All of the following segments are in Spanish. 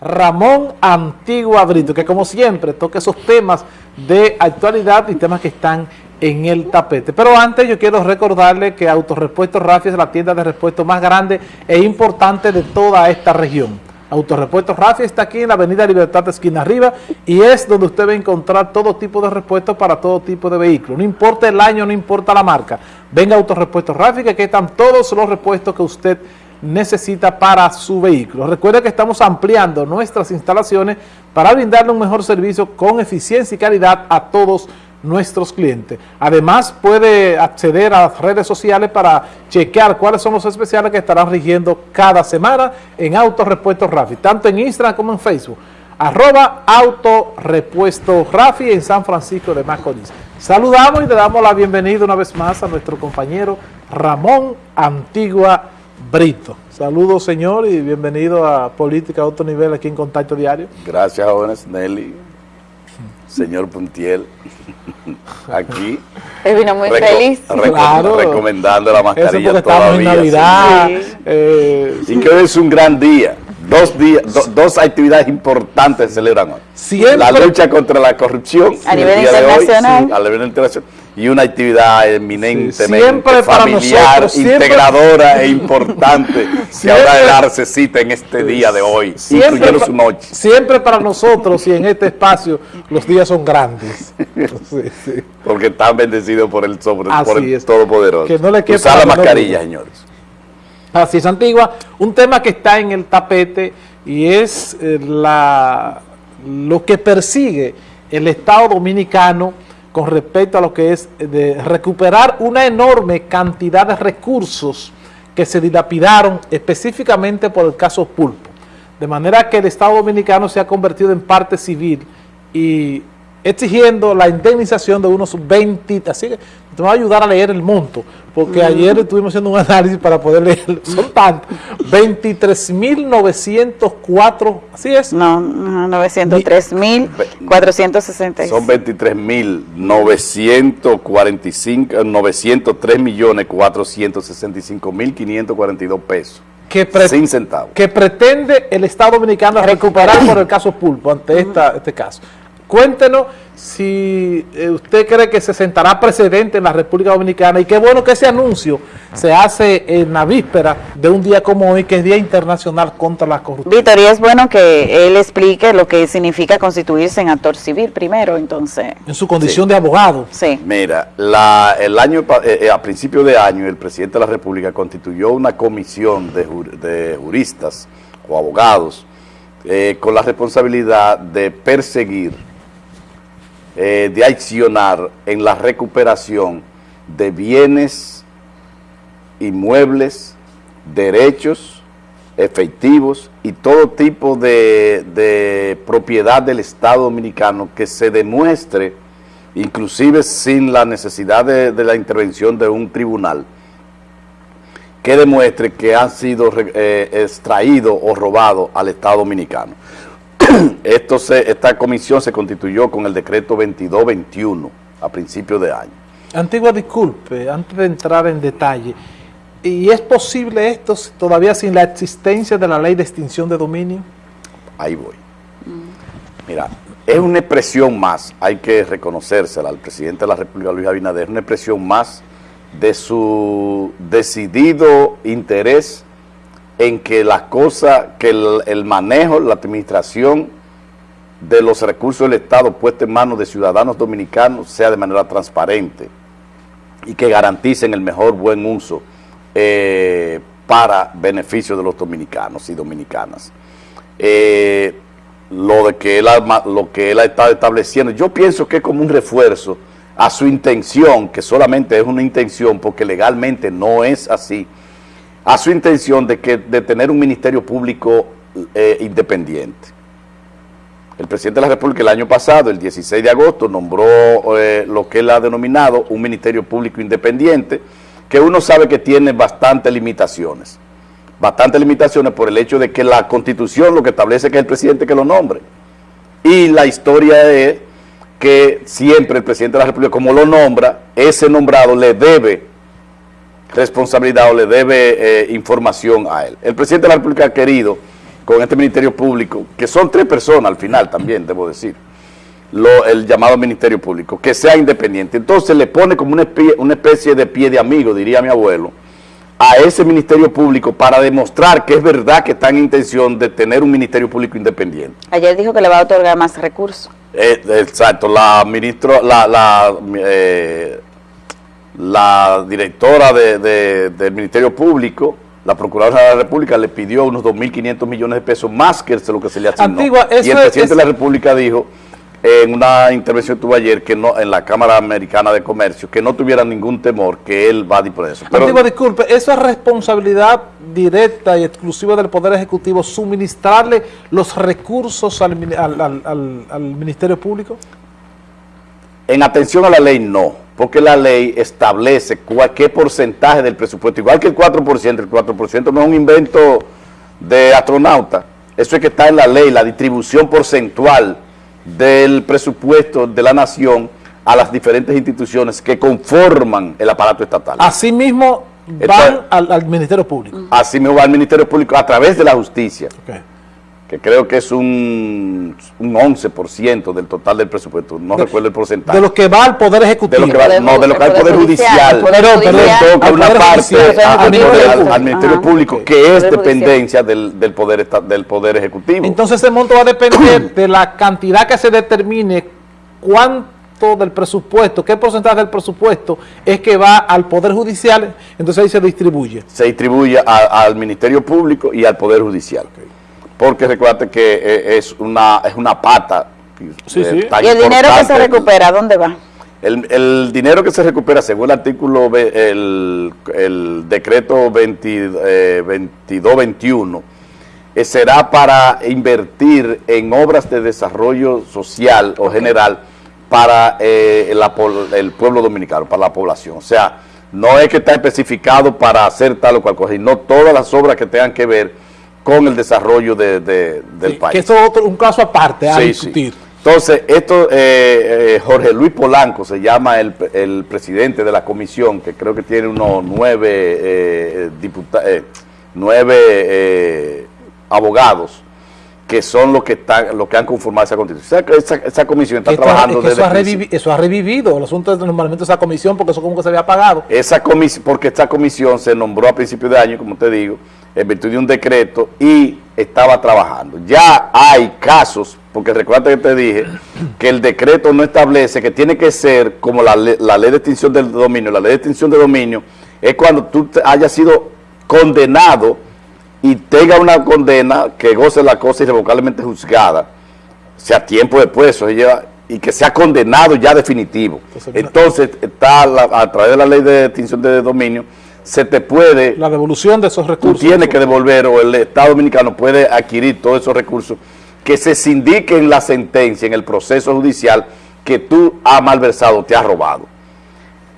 Ramón Antigua Brito, que como siempre toca esos temas de actualidad y temas que están en el tapete. Pero antes yo quiero recordarle que Autorepuesto Rafi es la tienda de repuesto más grande e importante de toda esta región. Autorepuesto Rafi está aquí en la avenida Libertad de esquina arriba y es donde usted va a encontrar todo tipo de repuestos para todo tipo de vehículos. No importa el año, no importa la marca. Venga a Autorepuesto Rafi que aquí están todos los repuestos que usted necesita para su vehículo. Recuerde que estamos ampliando nuestras instalaciones para brindarle un mejor servicio con eficiencia y calidad a todos nuestros clientes. Además, puede acceder a las redes sociales para chequear cuáles son los especiales que estarán rigiendo cada semana en Autorepuesto Rafi, tanto en Instagram como en Facebook. Arroba Autorepuesto Rafi en San Francisco de Macorís. Saludamos y le damos la bienvenida una vez más a nuestro compañero Ramón Antigua Brito. Saludos, señor, y bienvenido a Política a otro nivel aquí en Contacto Diario. Gracias, jóvenes, Nelly, señor Puntiel, aquí. Él vino muy feliz. claro. Recomendando la mascarilla Eso todavía. en Navidad. Sí. Eh, y que hoy es un gran día. Dos, días, do, dos actividades importantes se celebran hoy. Siempre. La lucha contra la corrupción. A nivel internacional. Hoy, sí, a nivel internacional y una actividad eminentemente familiar, nosotros, integradora e importante que habrá de darse cita en este día de hoy, siempre, incluyendo su noche. Siempre para nosotros y en este espacio los días son grandes. sí, sí. Porque están bendecidos por el, sobre, por el Todopoderoso. Que no le Usar la mascarilla, no señores. Así es, Antigua. Un tema que está en el tapete y es eh, la, lo que persigue el Estado Dominicano con respecto a lo que es de recuperar una enorme cantidad de recursos que se dilapidaron específicamente por el caso Pulpo. De manera que el Estado Dominicano se ha convertido en parte civil y exigiendo la indemnización de unos 20, así que te va a ayudar a leer el monto, porque ayer estuvimos haciendo un análisis para poder leer, son tantos, 23.904, ¿así es? No, no 903.466. Son 23.945, 903 millones 465 mil 542 pesos. Que sin centavos. Que pretende el Estado Dominicano recuperar por el caso Pulpo, ante esta, este caso. Cuéntenos si eh, usted cree que se sentará precedente en la República Dominicana y qué bueno que ese anuncio se hace en la víspera de un día como hoy, que es Día Internacional contra la Corrupción. Víctor, y es bueno que él explique lo que significa constituirse en actor civil primero, entonces. En su condición sí. de abogado. Sí. Mira, la, el año eh, a principio de año el presidente de la República constituyó una comisión de, jur, de juristas o abogados eh, con la responsabilidad de perseguir eh, de accionar en la recuperación de bienes, inmuebles, derechos, efectivos y todo tipo de, de, propiedad del Estado Dominicano que se demuestre, inclusive sin la necesidad de, de la intervención de un tribunal, que demuestre que ha sido eh, extraído o robado al Estado Dominicano. Esto se, esta comisión se constituyó con el decreto 2221 a principios de año. Antigua, disculpe, antes de entrar en detalle, ¿y es posible esto todavía sin la existencia de la ley de extinción de dominio? Ahí voy. Mira, es una expresión más, hay que reconocérsela al presidente de la República, Luis Abinader, una expresión más de su decidido interés en que las cosas, que el, manejo, la administración de los recursos del Estado puestos en manos de ciudadanos dominicanos sea de manera transparente y que garanticen el mejor buen uso eh, para beneficio de los dominicanos y dominicanas. Eh, lo, de que él, lo que él ha estado estableciendo, yo pienso que es como un refuerzo a su intención, que solamente es una intención porque legalmente no es así, a su intención de, que, de tener un ministerio público eh, independiente. El presidente de la República el año pasado, el 16 de agosto, nombró eh, lo que él ha denominado un ministerio público independiente, que uno sabe que tiene bastantes limitaciones. Bastantes limitaciones por el hecho de que la Constitución lo que establece que es el presidente que lo nombre. Y la historia es que siempre el presidente de la República, como lo nombra, ese nombrado le debe responsabilidad o le debe eh, información a él. El presidente de la República ha querido con este Ministerio Público, que son tres personas al final también, debo decir, lo, el llamado Ministerio Público, que sea independiente. Entonces le pone como una especie, una especie de pie de amigo, diría mi abuelo, a ese Ministerio Público para demostrar que es verdad que está en intención de tener un Ministerio Público independiente. Ayer dijo que le va a otorgar más recursos. Eh, exacto, la ministra, la, la, eh, la directora de, de, del Ministerio Público, la Procuradora de la República, le pidió unos 2.500 millones de pesos más que lo que se le asignó. Antigua, y el presidente es- de la República dijo en una intervención que tuvo ayer que no en la Cámara Americana de Comercio que no tuviera ningún temor que él va a disponer de eso. Pero Antigua, disculpe, ¿eso es responsabilidad directa y exclusiva del Poder Ejecutivo suministrarle los recursos al, mini- al- al- al- al Ministerio Público? En atención a la ley, no, porque la ley establece cuál, qué porcentaje del presupuesto, igual que el 4%, el 4% no es un invento de astronauta, eso es que está en la ley, la distribución porcentual del presupuesto de la nación a las diferentes instituciones que conforman el aparato estatal. Asimismo, van al, al Ministerio Público. Así me va al Ministerio Público a través de la justicia, Ok. Que creo que es un, un 11% del total del presupuesto, no De- recuerdo el porcentaje. De lo que va al Poder de Ejecutivo. lo que va, Poder no, de lo que va al Poder Judicial, Poder Judicial. le toca una parte Judicial, al, al Ministerio- al- Ajá. Público, que es dependencia del, del, poder, esta- del poder Ejecutivo. Entonces ese monto va a depender de la cantidad que se determine, cuánto del presupuesto, qué porcentaje del presupuesto es que va al Poder Judicial, entonces ahí se distribuye. se distribuye a- al Ministerio Público y al Poder Judicial. Porque recuerda que eh, es una, es una pata. Sí, eh, sí. tan Y el dinero que se recupera, ¿dónde va? El, el dinero que se recupera según el artículo, el, el decreto 20, eh, 22-21, eh, será para invertir en obras de desarrollo social o general para eh, la el pueblo dominicano, para la población. O sea, no es que está especificado para hacer tal o cual cosa, sino todas las obras que tengan que ver con el desarrollo de- de- del Sí, país. Que eso es otro, un caso aparte a Sí, discutir. sí. Entonces, esto, eh, eh, Jorge Luis Polanco se llama el, el presidente de la comisión, que creo que tiene unos nueve, eh, diputa- eh, nueve eh, abogados, que son los que están, los que han conformado esa constitución. Esa, esa- esa comisión está Esto- trabajando es que eso, desde ha revivi- eso ha revivido el asunto de normalmente esa comisión porque eso como que se había apagado. Esa comisión, porque esta comisión se nombró a principios de año, como te digo, en virtud de un decreto y estaba trabajando. Ya hay casos, porque recuerda que te dije que el decreto no establece que tiene que ser como la, la ley de extinción del dominio. La ley de extinción de dominio es cuando tú hayas sido condenado y tenga una condena que goce la cosa irrevocablemente juzgada, sea tiempo después, eso lleva, y que sea condenado ya definitivo. Entonces, Entonces, está la- a través de la ley de extinción de dominio, se te puede, La devolución de esos tú recursos. tienes que devolver o el Estado Dominicano puede adquirir todos esos recursos que se sindique en la sentencia, en el proceso judicial, que tú has malversado, te has robado.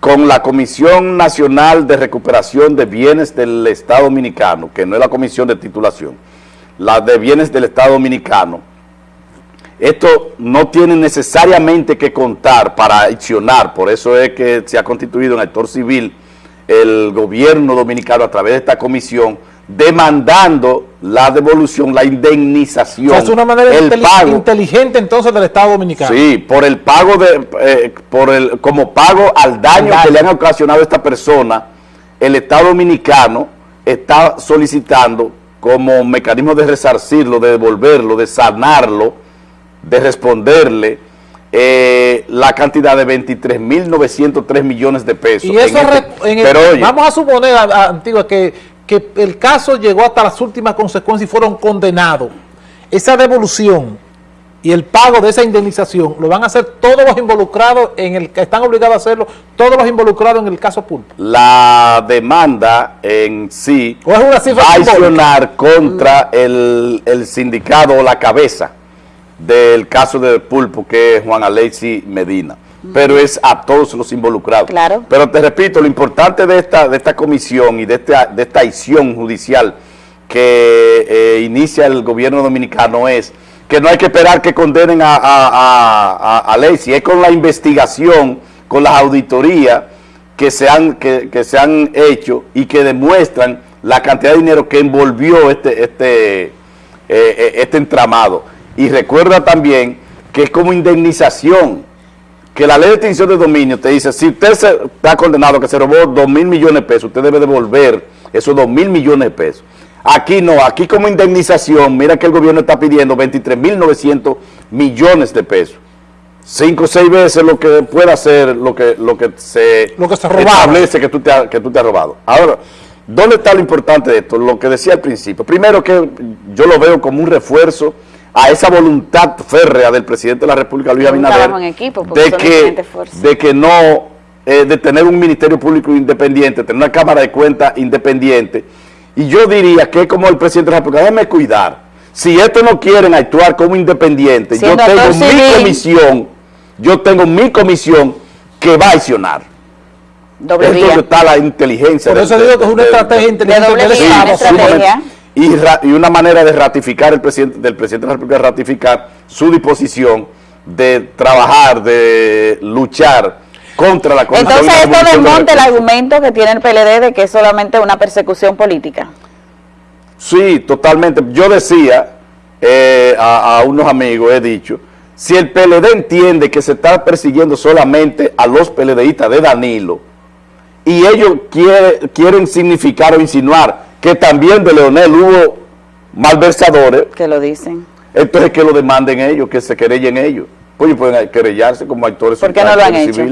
Con la Comisión Nacional de Recuperación de Bienes del Estado Dominicano, que no es la comisión de titulación, la de bienes del Estado Dominicano, esto no tiene necesariamente que contar para accionar, por eso es que se ha constituido en actor civil el gobierno dominicano a través de esta comisión, demandando la devolución, la O indemnización, sea, es una manera el inteli- pago. inteligente entonces del Estado Dominicano. Sí, por el pago de, eh, por el, como pago al daño Al que daño. le han ocasionado a esta persona, el Estado Dominicano está solicitando como mecanismo de resarcirlo, de devolverlo, de sanarlo, de responderle eh, la cantidad de 23.903 millones de pesos. Y eso En este- re- en el- pero oye, vamos a suponer, a- a- Antigua, que, que el caso llegó hasta las últimas consecuencias y fueron condenados. Esa devolución y el pago de esa indemnización lo van a hacer todos los involucrados en el que están obligados a hacerlo, todos los involucrados en el caso Pulpo. la demanda en sí ¿O es una cifra va a accionar contra el, el sindicato o la cabeza del caso de Pulpo, que es Juan Alexi Medina. Pero es a todos los involucrados. Claro. Pero te repito, lo importante de esta, de esta comisión y de esta, de esta acción judicial que eh, inicia el gobierno dominicano es que no hay que esperar que condenen a, a, es con la investigación, con las auditorías que se han, que, que se han hecho y que demuestran la cantidad de dinero que envolvió este, este, eh, eh, este entramado. Y recuerda también que es como indemnización, que la ley de extinción de dominio te dice, si usted se, está condenado que se robó 2 mil millones de pesos, usted debe devolver esos 2 mil millones de pesos. Aquí no, aquí como indemnización, mira que el gobierno está pidiendo 23 mil 900 millones de pesos. Cinco o seis veces lo que pueda hacer lo que, lo que se, Lo que se establece que tú, te, ha- que tú te has robado. Ahora, ¿dónde está lo importante de esto? Lo que decía al principio. Primero que yo lo veo como un refuerzo a esa voluntad férrea del presidente de la República, Luis Abinader, de que, de que no, eh, de tener un Ministerio Público independiente, tener una Cámara de Cuentas independiente. Y yo diría que es como el presidente de la República, déjeme cuidar. Si estos no quieren actuar como independientes, yo tengo mi civil. comisión, yo tengo mi comisión que va a accionar. Doble Es donde está la inteligencia. Por eso digo que es una estrategia inteligente doble vía, una estrategia. Y, ra- y una manera de ratificar el presidente del presidente de la República ratificar su disposición de trabajar, de luchar contra la corrupción. Entonces esto desmonta el argumento que tiene el PLD de que es solamente una persecución política. Sí, totalmente. Yo decía eh, a, a unos amigos, he dicho, si el PLD entiende que se está persiguiendo solamente a los PLDistas de Danilo y ellos quiere- quieren significar o insinuar que también de Leonel hubo malversadores, que lo dicen. entonces que lo demanden ellos, que se querellen ellos. Pues ellos pueden querellarse como actores ¿Por qué no lo han hecho?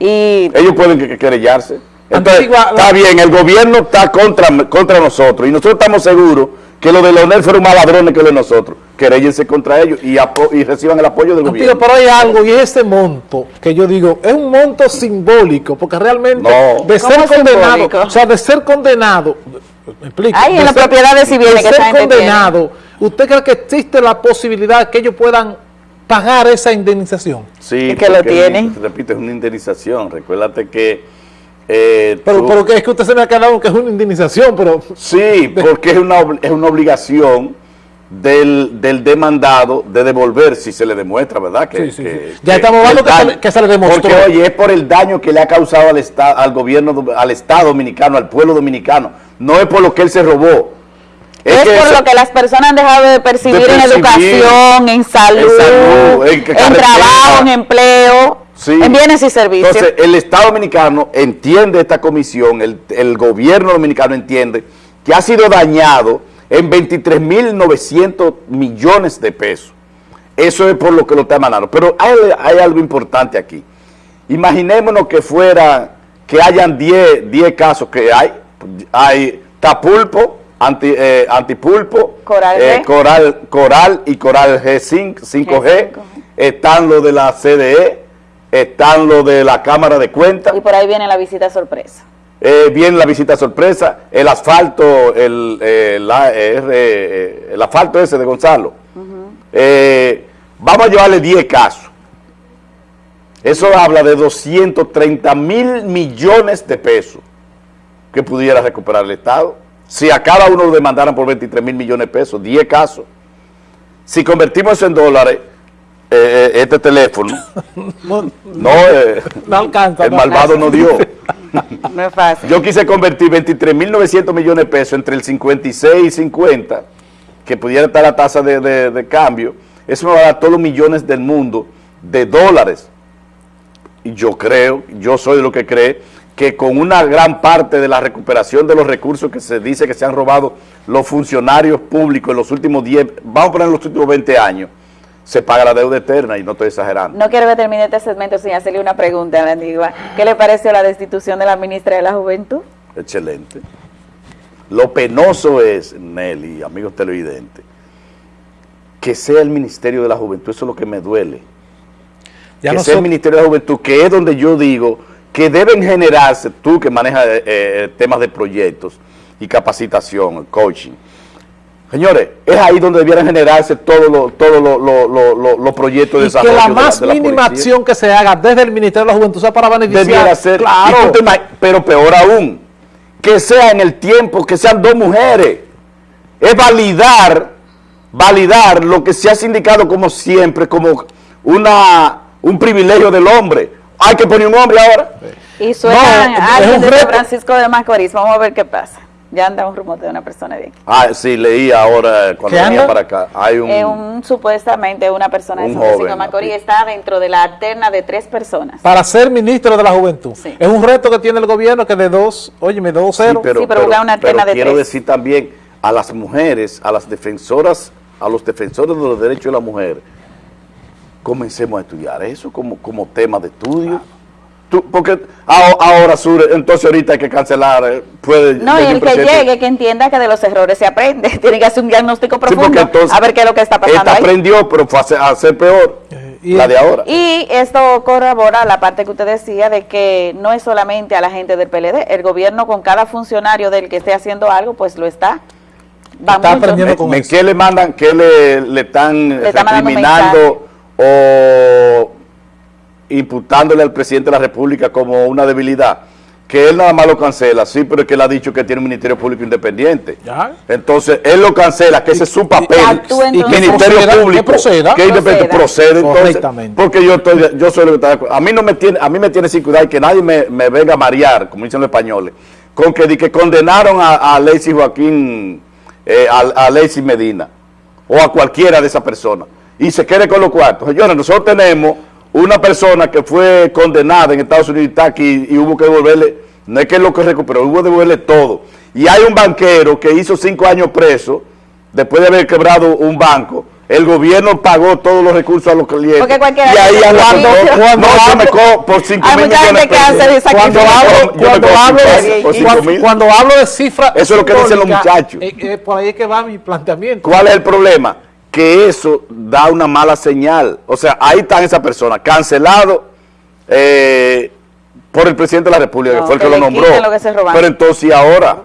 Y Ellos pueden que- que querellarse. Entonces, Antigua- está bien, el gobierno está contra, contra nosotros y nosotros estamos seguros que los de Leonel fueron más ladrones que los de nosotros. Queréllense contra ellos y, y reciban el apoyo del gobierno. pero hay algo y ese monto que yo digo es un monto simbólico porque realmente No. de ¿Cómo ser condenado, simbólico? o sea, de ser condenado, me explico, Ay, en de las propiedades civiles que gente condenado, ¿usted cree que existe la posibilidad que ellos puedan pagar esa indemnización? Sí, Y que lo tienen. Repito, es una indemnización. Recuérdate que... eh, Pero, tú- pero que es que usted se me ha quedado que es una indemnización, pero Sí, porque es una, es una obligación del, del demandado de devolver si se le demuestra, ¿verdad? Que, Sí, sí, que- sí. Ya estamos hablando que se daño- le- que se le demostró. Porque, oye, es por el daño que le ha causado al, esta- al gobierno, al Estado dominicano, al pueblo dominicano. No es por lo que él se robó. es, por eso- lo que las personas han dejado de percibir, De percibir en educación, en salud, salud, en en, carretera. trabajo, en empleo, Sí. en bienes y servicios. Entonces, el Estado Dominicano entiende esta comisión, el, el gobierno dominicano entiende que ha sido dañado en 23.900 millones de pesos. Eso es por lo que lo está emanando. Pero hay, hay algo importante aquí. Imaginémonos que fuera, que hayan 10, 10 casos que hay. Hay tapulpo, anti, eh, antipulpo, Coral eh, coral, coral y coral G5, 5G. G5G. Están los de la CDE, están los de la Cámara de Cuentas. y por ahí viene la visita sorpresa. Eh, viene la visita sorpresa, el asfalto, el, eh, la- eh, eh, el asfalto ese de Gonzalo. Eh, vamos a llevarle 10 casos. Eso habla de 230 mil millones de pesos que pudiera recuperar el Estado. Si a cada uno lo demandaran por 23 mil millones de pesos, 10 casos. Si convertimos eso en dólares, este teléfono, no, no, eh, no alcanza. el no malvado alcanza. no dio. Yo quise convertir 23.900 millones de pesos entre el 56 y 50, que pudiera estar la tasa de, de- de cambio. Eso me va a dar todos los millones del mundo de dólares. Y yo creo, yo soy de lo que cree, que con una gran parte de la recuperación de los recursos que se dice que se han robado los funcionarios públicos en los últimos 10, vamos a poner en los últimos 20 años, se paga la deuda eterna y no estoy exagerando. No quiero que termine este segmento sin hacerle una pregunta a la antigua. ¿Qué le pareció la destitución de la ministra de la Juventud? Excelente. Lo penoso es, Nelly, amigos televidentes, que sea el Ministerio de la Juventud, eso es lo que me duele. Ya que no sea el Ministerio de la Juventud, que es donde yo digo que deben generarse, tú que manejas eh, eh, temas de proyectos y capacitación, coaching. Señores, es ahí donde debieran generarse todos los los- los proyectos de y que desarrollo. la de más de la mínima policía. acción que se haga desde el Ministerio de la Juventud sea para beneficiar. debiera ser. Claro. Pero peor aún, que sea en el tiempo, que sean dos mujeres. Es validar, validar lo que se ha sindicado como siempre, como una, un privilegio del hombre. Hay que poner un hombre ahora. Y suena No, alguien un de San reto. Francisco de Macorís. Vamos a ver qué pasa. Ya anda un rumor de una persona de aquí. Ah, sí, leí ahora cuando ¿Qué venía para acá. Hay un, Eh, un- supuestamente una persona de San Francisco Macorís está dentro de la terna de tres personas. Para ser ministro de la Juventud. Sí. Es un reto que tiene el gobierno que de dos, óyeme, de dos Sí, cero. pero, Sí, pero busca una pero terna de quiero tres. decir también a las mujeres, a las defensoras, a los defensores de los derechos de la mujer, comencemos a estudiar eso como, como tema de estudio. Tú- porque ahora, Sur, entonces ahorita hay que cancelar, eh, puede... No, y el que llegue, que entienda que de los errores se aprende. Tiene que hacer un diagnóstico Sí, porque profundo, entonces a ver qué es lo que está pasando Esta ahí. aprendió, pero fue a ser, a ser peor, Eh, y la de ahora. Y esto corrobora la parte que usted decía de que no es solamente a la gente del PLD, el gobierno con cada funcionario del que esté haciendo algo, pues lo está. Va Está mucho. aprendiendo ¿Me- con. ¿Qué le mandan? ¿Qué le, le están Le recriminando o imputándole al presidente de la República como una debilidad? Que él nada más lo cancela, sí, pero es que él ha dicho que tiene un Ministerio Público independiente. Ya. Entonces, él lo cancela, que ese es su papel. Y entonces. Ministerio proceda, que Público. proceda. que independiente Proceda. procede, entonces. Porque yo estoy, yo soy lo que está de acuerdo. A mí no me tiene, a mí me tiene sin cuidado y que nadie me, me venga a marear, como dicen los españoles, con que, di que condenaron a, a Lacey Joaquín, eh, a, a Lacey Medina, o a cualquiera de esas personas, y se quede con los cuartos. Señores, nosotros tenemos una persona que fue condenada en Estados Unidos y está aquí y hubo que devolverle, no es que lo que recuperó, hubo que devolverle todo. Y hay un banquero que hizo cinco años preso, después de haber quebrado un banco, el gobierno pagó todos los recursos a los clientes. Porque cualquiera y ahí con- Cuando no, yo me cojo por 5 Hay mil mucha millones gente que hace Cuando hablo, cuando hablo, de, cuando, cuando hablo de cifras Eso es lo que dicen los muchachos. eh, eh, por ahí es que va mi planteamiento. ¿Cuál es el problema? Que eso da una mala señal. O sea, ahí están esas personas, cancelado eh, por el presidente de la República, No, que fue el que que, lo nombró. quiten lo que se robaron. Pero entonces, ¿y ahora?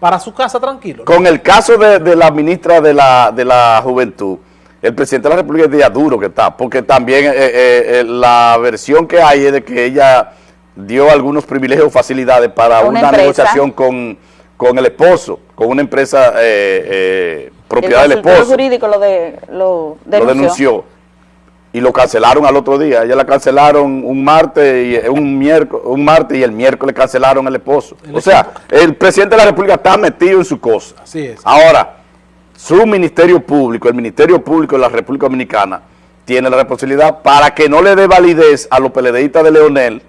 Para su casa tranquilo. Con el caso de, de la ministra de la, de la Juventud, el presidente de la República es día duro que está, porque también eh, eh, eh, la versión que hay es de que ella dio algunos privilegios o facilidades para Una una, negociación con, con el esposo, con una empresa eh, eh, propiedad el del esposo. jurídico lo, de, lo Lo denunció. Y lo cancelaron al otro día. Ella la cancelaron un martes y eh, un miércoles, un martes y el miércoles cancelaron al esposo. El o sea, el presidente de la República está metido en su cosa. Así es. Ahora, su ministerio público, el Ministerio Público de la República Dominicana, tiene la responsabilidad para que no le dé validez a los peledeístas de Leonel,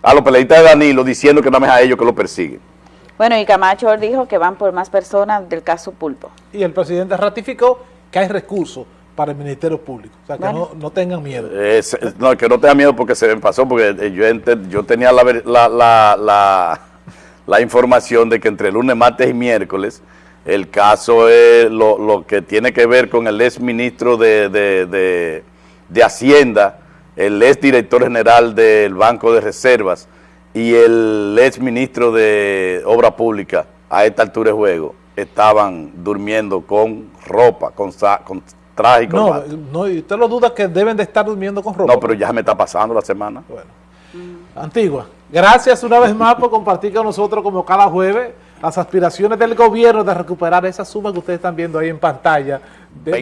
a los peledeístas de Danilo, diciendo que no es a ellos que lo persiguen. Bueno, y Camacho dijo que van por más personas del caso Pulpo. Y el presidente ratificó que hay recursos para el Ministerio Público. O sea, que Bueno. no, no tengan miedo. Es- es- no, que no tenga miedo porque se me pasó, porque eh, yo, ente- yo tenía la, la, la, la información de que entre lunes, martes y miércoles el caso es lo, lo que tiene que ver con el ex ministro de, de, de- de Hacienda, el ex director general del Banco de Reservas y el ex ministro de Obra Pública a esta altura de juego estaban durmiendo con ropa, con, con traje y No, corbata. no, y usted lo duda que deben de estar durmiendo con ropa. No, pero ya me está pasando la semana. Bueno. Antigua, gracias una vez más por compartir con nosotros como cada jueves las aspiraciones del gobierno de recuperar esa suma que ustedes están viendo ahí en pantalla. de-.